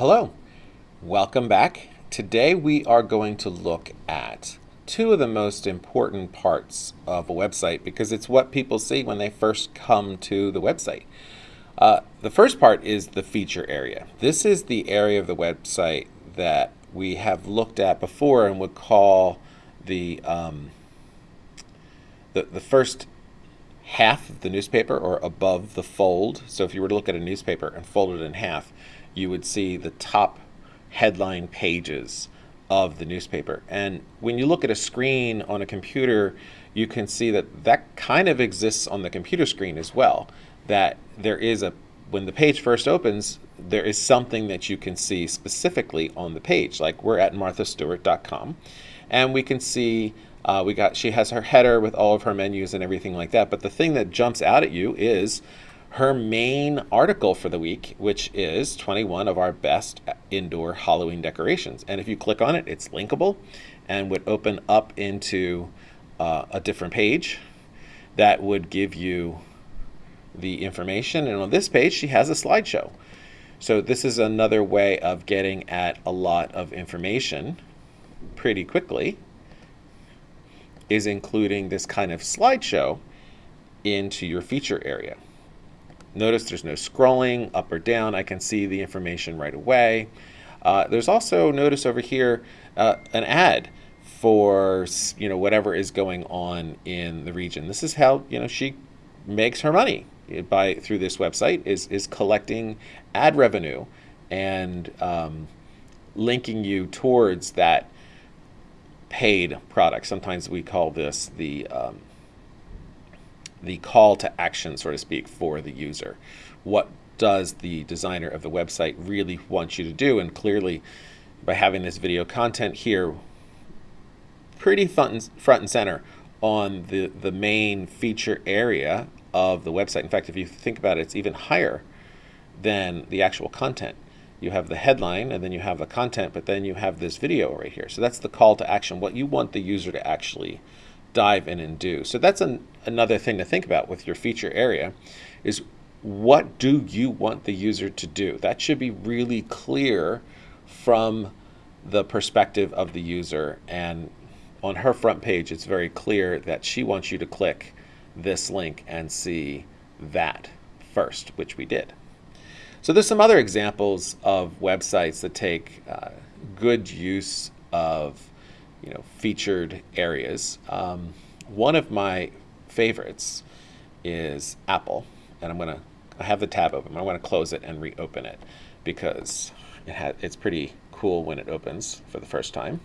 Hello, welcome back. Today we are going to look at two of the most important parts of a website because it's what people see when they first come to the website. Uh, the first part is the feature area. This is the area of the website that we have looked at before and would call the, um, the, the first half of the newspaper or above the fold. So if you were to look at a newspaper and fold it in half, you would see the top headline pages of the newspaper. And when you look at a screen on a computer, you can see that that kind of exists on the computer screen as well. That there is a, when the page first opens, there is something that you can see specifically on the page. Like we're at marthastewart.com and we can see uh, we got, she has her header with all of her menus and everything like that. But the thing that jumps out at you is her main article for the week, which is 21 of our best indoor Halloween decorations. And if you click on it, it's linkable and would open up into uh, a different page that would give you the information. And on this page, she has a slideshow. So this is another way of getting at a lot of information pretty quickly is including this kind of slideshow into your feature area. Notice there's no scrolling up or down. I can see the information right away. Uh, there's also, notice over here, uh, an ad for you know whatever is going on in the region. This is how you know she makes her money by through this website is is collecting ad revenue and um, linking you towards that paid product. Sometimes we call this the um, the call to action, so to speak, for the user. What does the designer of the website really want you to do? And clearly, by having this video content here, pretty front and, front and center on the, the main feature area of the website. In fact, if you think about it, it's even higher than the actual content. You have the headline and then you have the content, but then you have this video right here. So that's the call to action, what you want the user to actually dive in and do. So that's an, another thing to think about with your feature area is what do you want the user to do? That should be really clear from the perspective of the user. And on her front page, it's very clear that she wants you to click this link and see that first, which we did. So there's some other examples of websites that take uh, good use of you know, featured areas. Um, one of my favorites is Apple, and I'm gonna I have the tab open. I want to close it and reopen it because it had it's pretty cool when it opens for the first time.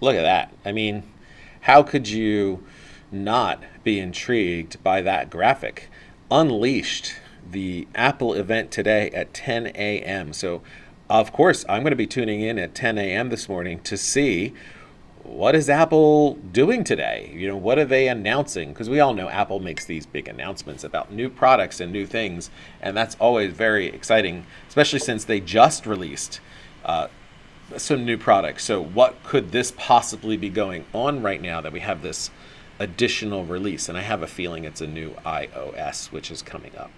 Look at that. I mean, how could you not be intrigued by that graphic? Unleashed the Apple event today at 10 a.m. So, of course, I'm going to be tuning in at 10 a.m. this morning to see what is Apple doing today? You know, what are they announcing? Because we all know Apple makes these big announcements about new products and new things, and that's always very exciting, especially since they just released uh, some new products. So, what could this possibly be going on right now that we have this additional release? And I have a feeling it's a new iOS, which is coming up.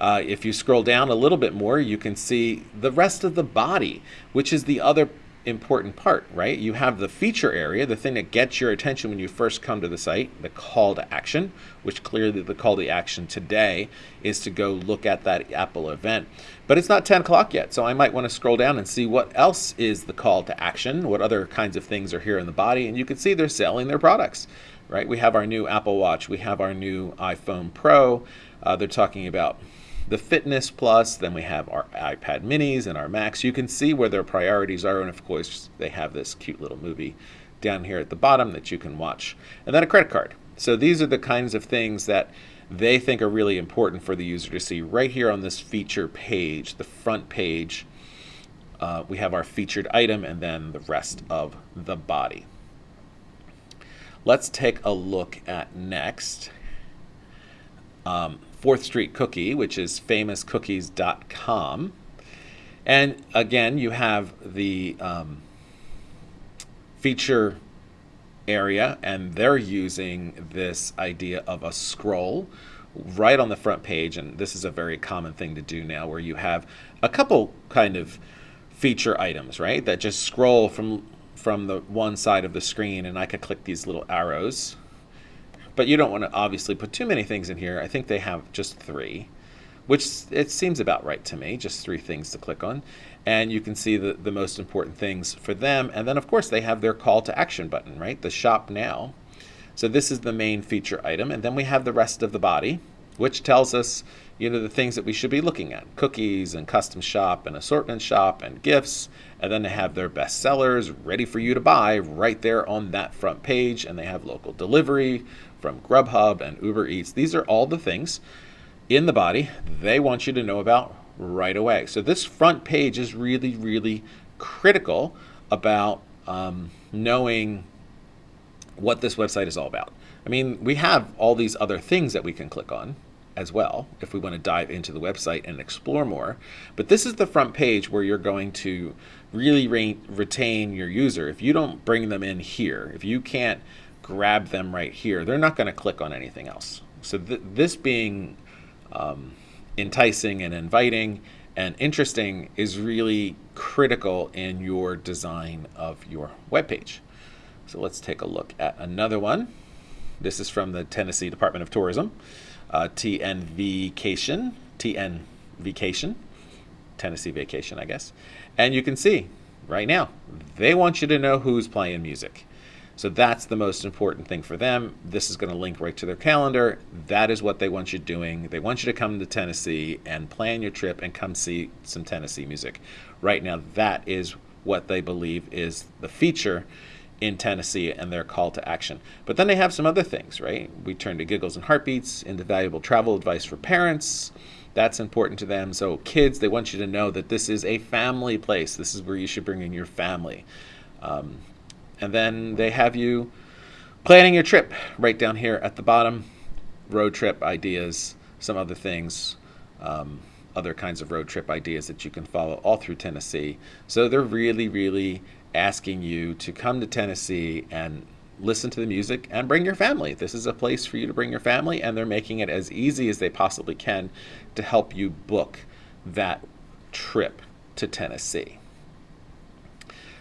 Uh, if you scroll down a little bit more, you can see the rest of the body, which is the other important part, right? You have the feature area, the thing that gets your attention when you first come to the site, the call to action, which clearly the call to action today is to go look at that Apple event. But it's not 10 o'clock yet, so I might want to scroll down and see what else is the call to action, what other kinds of things are here in the body, and you can see they're selling their products, right? We have our new Apple Watch, we have our new iPhone Pro, uh, they're talking about the Fitness Plus, then we have our iPad minis and our Macs. You can see where their priorities are, and of course, they have this cute little movie down here at the bottom that you can watch. And then a credit card. So these are the kinds of things that they think are really important for the user to see right here on this feature page, the front page. Uh, we have our featured item and then the rest of the body. Let's take a look at next. Um, 4th Street Cookie, which is famouscookies.com. And again, you have the um, feature area, and they're using this idea of a scroll right on the front page, and this is a very common thing to do now, where you have a couple kind of feature items, right, that just scroll from from the one side of the screen, and I could click these little arrows. But you don't want to obviously put too many things in here. I think they have just three, which it seems about right to me, just three things to click on. And you can see the, the most important things for them. And then, of course, they have their call to action button, right? The shop now. So this is the main feature item. And then we have the rest of the body, which tells us, you know, the things that we should be looking at. Cookies and custom shop and assortment shop and gifts. And then they have their best sellers ready for you to buy right there on that front page. And they have local delivery from Grubhub and Uber Eats. These are all the things in the body they want you to know about right away. So this front page is really, really critical about um, knowing what this website is all about. I mean, we have all these other things that we can click on as well if we want to dive into the website and explore more. But this is the front page where you're going to really re retain your user. If you don't bring them in here, if you can't grab them right here, they're not going to click on anything else. So th this being um, enticing and inviting and interesting is really critical in your design of your web page. So let's take a look at another one. This is from the Tennessee Department of Tourism, uh, TN Vacation, TN Vacation, Tennessee Vacation, I guess. And you can see right now, they want you to know who's playing music. So that's the most important thing for them. This is going to link right to their calendar. That is what they want you doing. They want you to come to Tennessee and plan your trip and come see some Tennessee music. Right now, that is what they believe is the feature in Tennessee and their call to action. But then they have some other things, right? We turn to giggles and heartbeats into valuable travel advice for parents. That's important to them. So kids, they want you to know that this is a family place. This is where you should bring in your family. Um, and then they have you planning your trip right down here at the bottom. Road trip ideas, some other things, um, other kinds of road trip ideas that you can follow all through Tennessee. So they're really, really asking you to come to Tennessee and listen to the music and bring your family. This is a place for you to bring your family, and they're making it as easy as they possibly can to help you book that trip to Tennessee.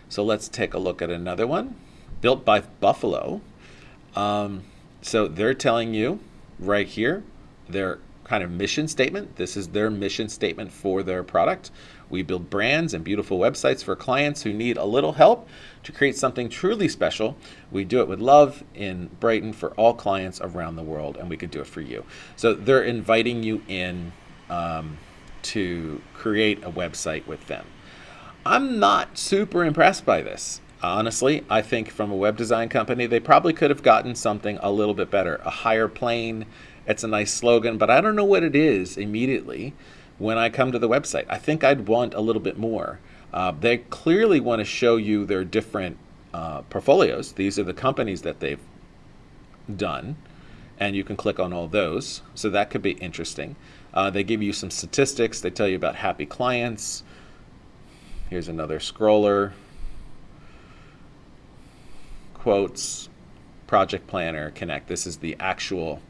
So let's take a look at another one. Built by Buffalo. Um, so they're telling you right here their kind of mission statement. This is their mission statement for their product. We build brands and beautiful websites for clients who need a little help to create something truly special. We do it with love in Brighton for all clients around the world, and we could do it for you. So they're inviting you in um, to create a website with them. I'm not super impressed by this. Honestly, I think from a web design company, they probably could have gotten something a little bit better. A higher plane, it's a nice slogan, but I don't know what it is immediately when I come to the website. I think I'd want a little bit more. Uh, they clearly want to show you their different uh, portfolios. These are the companies that they've done, and you can click on all those. So that could be interesting. Uh, they give you some statistics. They tell you about happy clients, Here's another scroller. Quotes, project planner, connect. This is the actual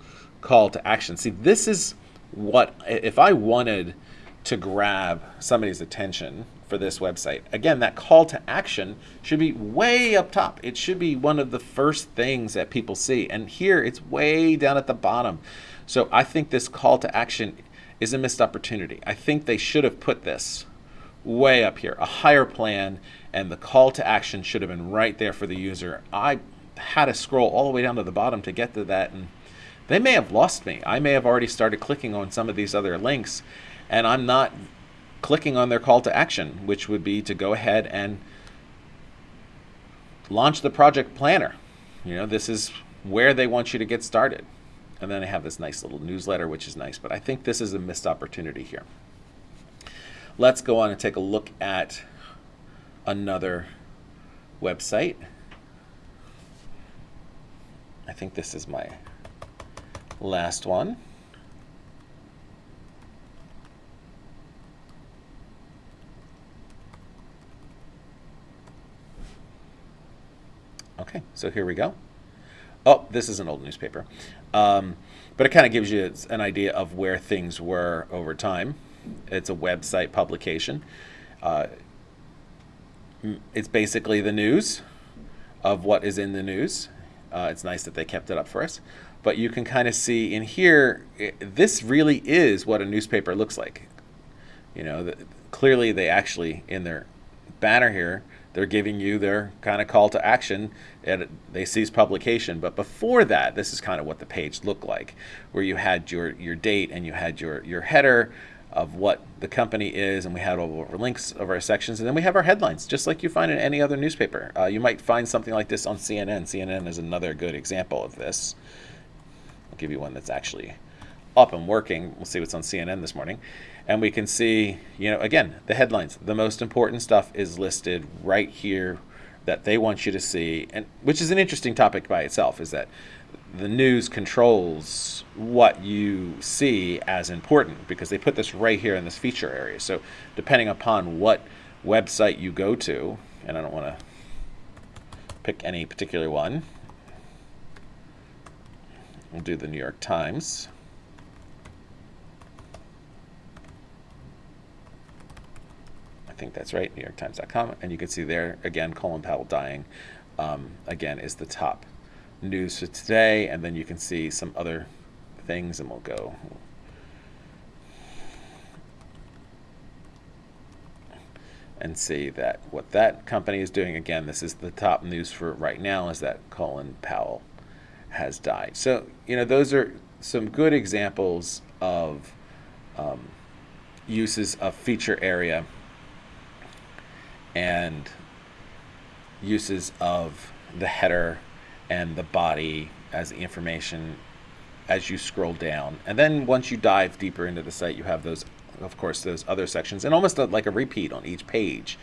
call to action. See, this is what, if I wanted to grab somebody's attention for this website, again, that call to action should be way up top. It should be one of the first things that people see. And here it's way down at the bottom. So I think this call to action is a missed opportunity. I think they should have put this way up here, a higher plan, and the call to action should have been right there for the user. I had to scroll all the way down to the bottom to get to that, and they may have lost me. I may have already started clicking on some of these other links, and I'm not clicking on their call to action, which would be to go ahead and launch the project planner. You know, this is where they want you to get started. And then I have this nice little newsletter, which is nice, but I think this is a missed opportunity here. Let's go on and take a look at another website. I think this is my last one. Okay, so here we go. Oh, this is an old newspaper. Um, but it kind of gives you an idea of where things were over time. It's a website publication. Uh, it's basically the news of what is in the news. Uh, it's nice that they kept it up for us. But you can kind of see in here, i this really is what a newspaper looks like. You know, the, clearly they actually, in their banner here, they're giving you their kind of call to action and they cease publication. But before that this is kind of what the page looked like where you had your your date and you had your your header of what the company is and we had all our links of our sections and then we have our headlines just like you find in any other newspaper. Uh, you might find something like this on cnn cnn is another good example of this i'll give you one that's actually up and working we'll see what's on cnn this morning and we can see, you know, again, the headlines. The most important stuff is listed right here that they want you to see, and which is an interesting topic by itself. Is that the news controls what you see as important because they put this right here in this feature area. So depending upon what website you go to, and I don't want to pick any particular one. We'll do the New York Times. I think that's right, NewYorkTimes.com. And you can see there, again, Colin Powell dying, um, again, is the top news for today. And then you can see some other things, and we'll go. And see that what that company is doing, again, this is the top news for right now, is that Colin Powell has died. So, you know, those are some good examples of um, uses of feature area and uses of the header and the body as the information as you scroll down. And then once you dive deeper into the site, you have those, of course, those other sections, and almost like a repeat on each page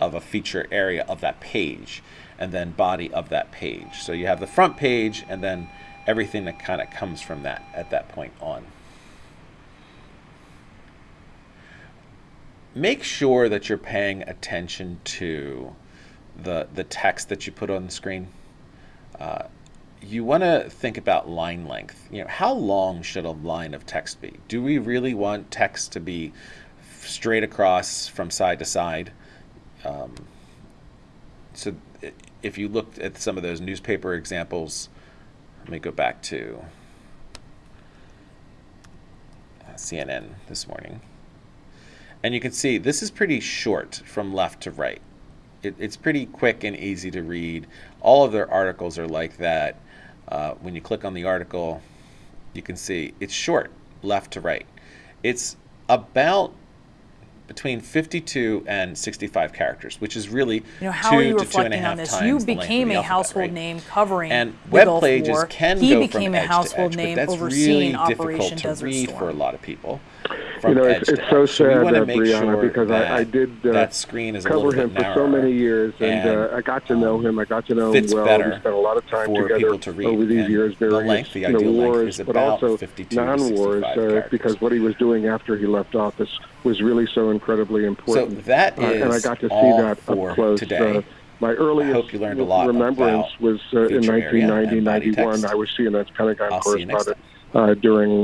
of a feature area of that page, and then body of that page. So you have the front page, and then everything that kind of comes from that at that point on. make sure that you're paying attention to the the text that you put on the screen. Uh, you want to think about line length. You know, how long should a line of text be? Do we really want text to be straight across from side to side? Um, so, if you looked at some of those newspaper examples, let me go back to uh, CNN this morning. And you can see this is pretty short from left to right. It, it's pretty quick and easy to read. All of their articles are like that. Uh, when you click on the article, you can see it's short, left to right. It's about between 52 and 65 characters, which is really you know, how two are you to two reflecting half on this? times You the length of became a household right? name covering And the web pages War. can he go became from a edge household to edge, name but that's overseeing really difficult Operation to Desert read Storm. for a lot of people. From You know, edge it's, it's so. So sad, want uh, to make Brianna, sure because that I, I did uh, that screen is cover him for so many years, and, and, uh, I got to know um, him. I got to know him well. We spent a lot of time together to over these years, various the you know, wars, is but also 52 to non-wars, uh, because what he was doing after he left office was really so incredibly So important. that Uh, and I got to see that up close. today. Uh, my earliest hope you learned a lot remembrance was uh, in feature area and 1990, 91. I was CNN's Pentagon I'll see you next correspondent uh, during